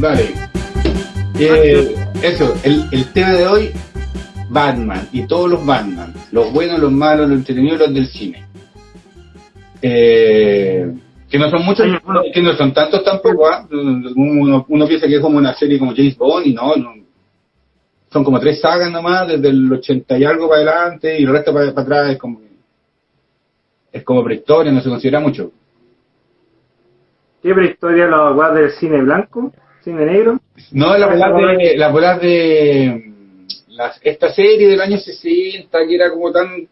Vale. Eh, eso, el, el tema de hoy, Batman y todos los Batman, los buenos, los malos, los entretenidos, los del cine. Eh, que no son muchos, que no son tantos tampoco, ¿ah? uno, uno piensa que es como una serie como James Bond y no, no. Son como tres sagas nomás, desde el 80 y algo para adelante y el resto para, para atrás es como es como prehistoria, no se considera mucho. ¿Qué prehistoria la weá del cine blanco? ¿Cine negro? No, la bola de, la bola de mm, las- esta serie del año 60 que era como tan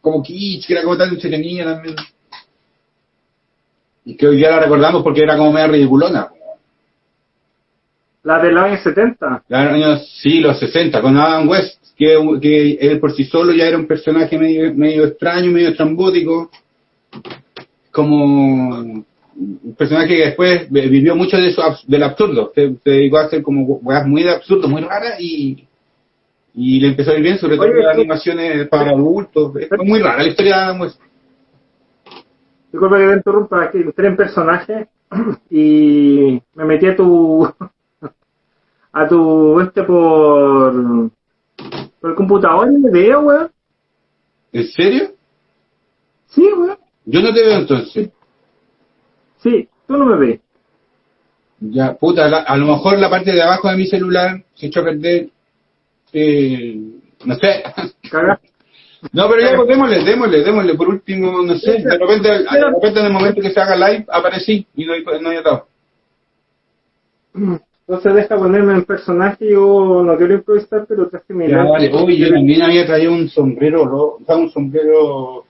como kitsch, que era como tan entretenida también. Y que hoy día la recordamos porque era como media ridiculona. La 70. En los años, sí, los 60, con Adam West, que, que él por sí solo ya era un personaje medio, medio extraño, medio estrambótico, como un personaje que después vivió mucho de eso, del absurdo, se, se dedicó a hacer como weas muy de absurdo, muy raras y, y le empezó a ir bien, sobre todo las animaciones para adultos, es muy rara la historia de Adam West. Disculpa que te interrumpa, que entré en personaje y me metí a tu. A tu. este por. por el computador y me veo, weón. ¿En serio? Sí, weón. Yo no te veo entonces. Sí, tú no me ves. Ya, puta, la- a lo mejor la parte de abajo de mi celular se echó a perder. Eh, no sé. Cagaste. No, pero ya, pues démosle, démosle, démosle. Por último, no sé. De repente, de repente en el momento que se haga live, aparecí y no, no hay atado. Entonces deja ponerme en personaje, yo no quiero improvisar, pero traje mi Ya, vale. Uy, yo también había traído un sombrero, ro- o sea, un sombrero.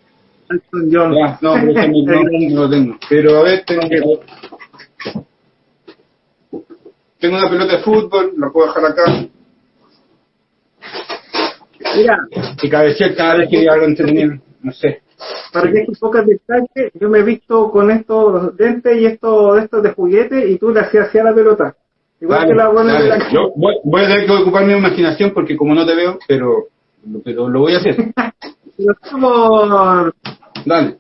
Elton John. Ya, no, no, no lo tengo. Pero a ver, tengo que. Tengo una pelota de fútbol, la puedo dejar acá. Mira, Y cabecear cada vez que algo entretenido. No sé. para que un poco detalle, yo me he visto con estos lentes y estos de estos de juguete y tú le hacías la pelota. Igual Dale, que la buena de dale. la Yo voy, voy a tener que ocupar mi imaginación porque como no te veo, pero, pero lo voy a hacer. Lo por, Dale.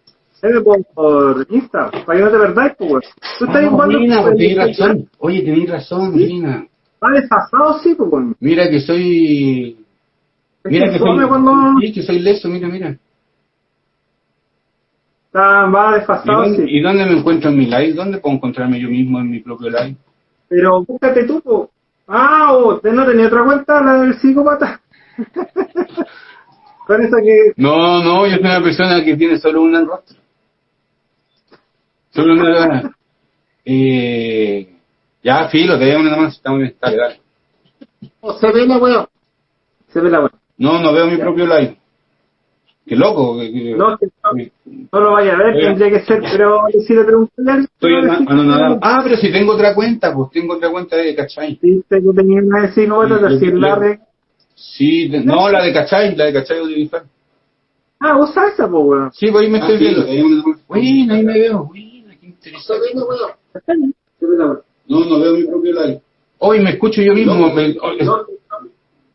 por, por Insta, para que no te perdáis, pues. Tú estás jugando. Pues tenés razón. Oye, tenés razón, Marina. Está desfasado, sí, pues. Mira que soy... Es Mira que que soy... cuando Sí, que soy leso, mira, mira. está, va ¿Y desfasado, dónde, sí. y dónde me encuentro en mi live? ¿Dónde puedo encontrarme yo mismo en mi propio live? Pero búscate tú, pues. Ah, o ¿te no tenía otra cuenta, la del psicópata. Con esa que. No, no, yo soy una persona que tiene solo un rostro. Solo una... Eh... Ya, filo, te veo una más. Está muy bien, dale. Oh, se ve la weón. Se ve la weón. No, no veo mi propio live. Qué loco. que- que- No, que no, lo vaya a ver, Oiga. tendría que ser, pero si le pregunté a alguien, Estoy anonadado. Ah, pero si tengo otra cuenta, pues tengo otra cuenta de Cachai. Viste que tenía una de Sí, decir yo- la de. Sí, de- no, la de Cachai, la de Cachai audiovisual. Ah, usa esa, pues, weón. Sí, pues ahí me estoy viendo. Bueno, ahí me veo. Bueno, qué interesante. No, no veo mi propio live. Hoy me escucho yo mismo.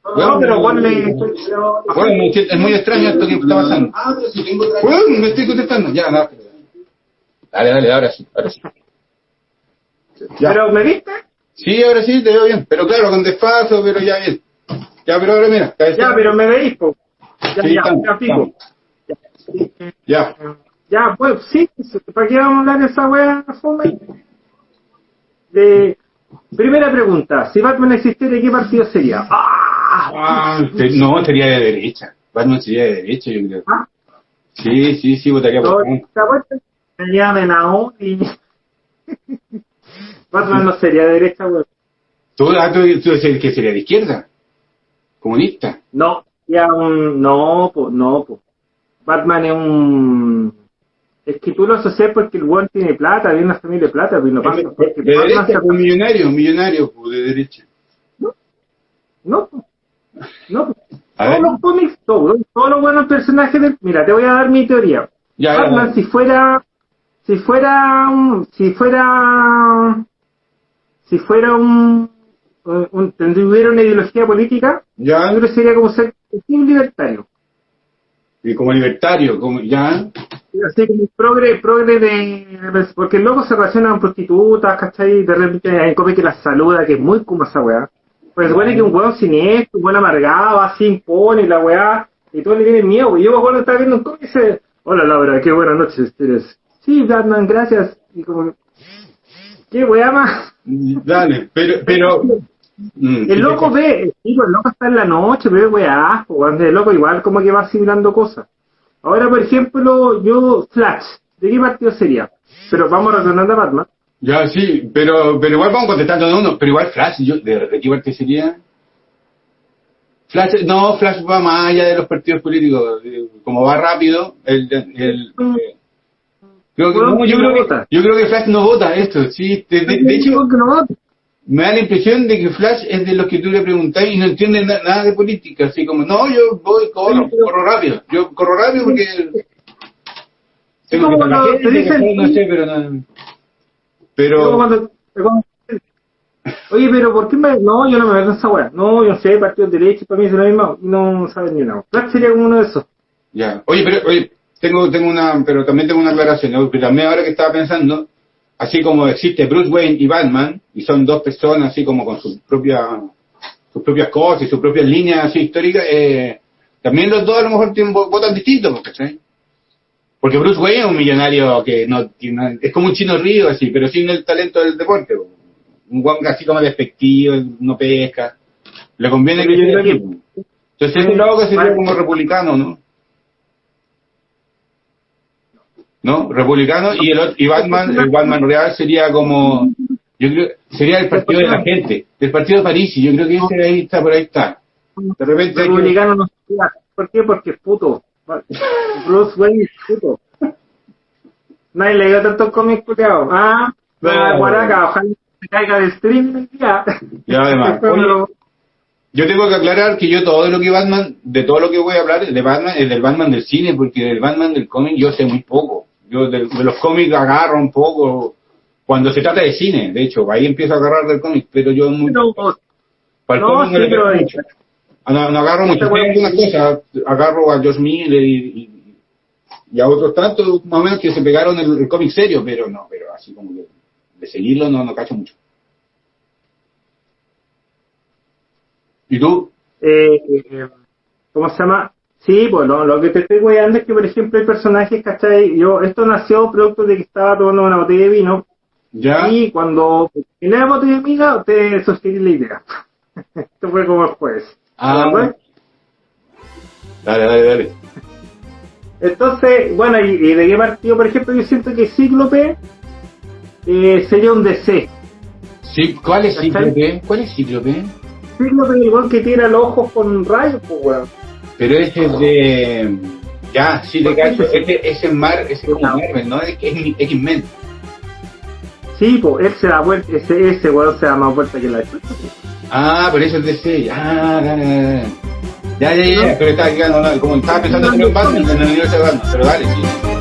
Me- oh, es- No, pero pero- Bueno, me siento- es muy extraño esto que está pasando. Ah, pero si tengo otra Bueno, me estoy contestando. Ya, nada. Dale, dale, ahora sí, ahora sí. Ya. Pero, ¿me viste? Sí, ahora sí, te veo bien. Pero claro, con despacio, pero ya bien. Ya, pero ahora mira. Ya, pero me veis, pues. Ya, Sí, ya, estamos, ya, pico. Ya. Ya, pues, sí, ¿para qué vamos a hablar de esa weá fome? De... Primera pregunta, si Batman existiera, ¿qué partido sería? ¡Ah! Ah, te- no, sería de derecha. Batman sería de derecha, yo creo. ¿Ah? Sí, sí, sí, votaría No, por vuelta me llamen aún y... Batman no sería de derecha, weón. ¿Tú, ah, tú, decís que sería de izquierda? ¿Comunista? No, ya un... No, pues, no, pues. Batman es un... Es que tú lo asocias porque el weón tiene plata, viene una familia de plata, pero no pasa. De de Batman derecha, pues millonario, millonario, pues de derecha. No, pues. No. pues. Ver. Todos los cómics, todos, todos los buenos personajes del... Mira, te voy a dar mi teoría. Ya, Batman, si fuera... Si fuera un... Si fuera... Si fuera un... un, tendría una ideología política, Ya. yo creo que sería como ser un libertario. Y como libertario, como ya. Así como progre, progre de. Porque el loco se relaciona con prostitutas, ¿cachai? De repente hay come que la saluda, que es muy como esa weá. Pues supone que un weón siniestro, un weón amargado, así impone la weá, y todos le tienen miedo. Y yo me acuerdo estar viendo un cómic y dice: Hola Laura, qué buenas noches eres. Sí, Batman, gracias. Y como. ¿Qué weá más? Dale, pero, pero. mm, El loco ve, el loco está en la noche, ve weá, el loco igual como que va asimilando cosas. Ahora, por ejemplo, yo, Flash, ¿de qué partido sería? Pero vamos retornando a Batman. Ya, sí, pero, pero igual vamos contestando de uno, pero igual Flash, yo, ¿de, de qué parte sería? Flash, no, Flash va más allá de los partidos políticos, eh, como va rápido, el, el, eh, creo que, Bueno, no, yo, no creo que, vota. yo creo que Flash no vota esto, sí, de, de- de hecho, no me da la impresión de que Flash es de los que tú le preguntás y no entiende na- nada de política, así como, no, yo voy, corro, corro rápido, yo corro rápido porque tengo que ¿cachai? no sé, pero no, pero, cuando- cuando- Oye, pero ¿por qué me.? No, yo no me meto en esa weá. No, yo no sé, partido de derecha, para mí es lo mismo. y No sabes ni nada. Flash sería como uno de esos. Ya. Oye, pero oye, tengo tengo una, pero también tengo una aclaración, ¿no? Porque también ahora que estaba pensando, así como existe Bruce Wayne y Batman, y son dos personas así como con sus propias sus propias cosas y sus propias líneas así históricas, eh, también los dos a lo mejor tienen, vo- votan distintos, ¿cachai? Porque Bruce Wayne es un millonario que no tiene, es como un chino río así, pero sin el talento del deporte. po. Un guan así como despectivo, no pesca. Le conviene que así, po. Entonces ese lado que sería como republicano, ¿no? ¿no? Republicano y el otro- y Batman, el Batman real sería como yo creo sería el partido de la gente, el partido de París, y yo creo que ese ahí está por ahí está. De repente Republicano no. ¿Por qué? Porque es puto. Bruce Wayne es puto. Nadie le dio tantos cómics culiados. Ah, No. guaraca, ojalá se caiga de stream día. Ya, además. Yo tengo que aclarar que yo todo lo que Batman, de todo lo que voy a hablar de Batman, es del Batman del cine, porque del Batman del cómic yo sé muy poco. Yo de, de los cómics agarro un poco cuando se trata de cine, de hecho, ahí empiezo a agarrar del cómic, pero yo muy, para no, cómic sí, pero-. Ah, No, no agarro mucho, algunas cosas, agarro a Josh Miller y, y, y a otros tantos más o menos que se pegaron el, el cómic serio, pero no, pero así como que de seguirlo no, no cacho mucho. ¿Y tú? eh, eh, ¿cómo se llama? Sí, pues lo, que te estoy guiando es que, por ejemplo, hay personajes, ¿cachai? Yo, esto nació producto de que estaba tomando una botella de vino ¿Ya? y cuando en la botella de vino te sugerí la idea. esto fue como jueves. Ah, ¿verdad? dale, dale, dale. Entonces, bueno, y, y de qué partido, por ejemplo, yo siento que Cíclope eh, sería un DC. Sí, ¿Cuál es. Cíclope? ¿Cuál es Cíclope? Cíclope es igual que tira los ojos con rayos, pues, weón. Pero ese es de... Ya, sí, de ¿Por qué? cacho. Ese, ese es Mar, ese es como Marvel, ¿no? Es, es X-Men. Sí, pues, él se da vuelta, ese, ese weón se da más vuelta que la chucha. Ah, por eso es DC. Ah, dale. Ya, ya, ya, pero está, ya, no, no, como estaba pensando en el universo de Batman, pero dale, sí.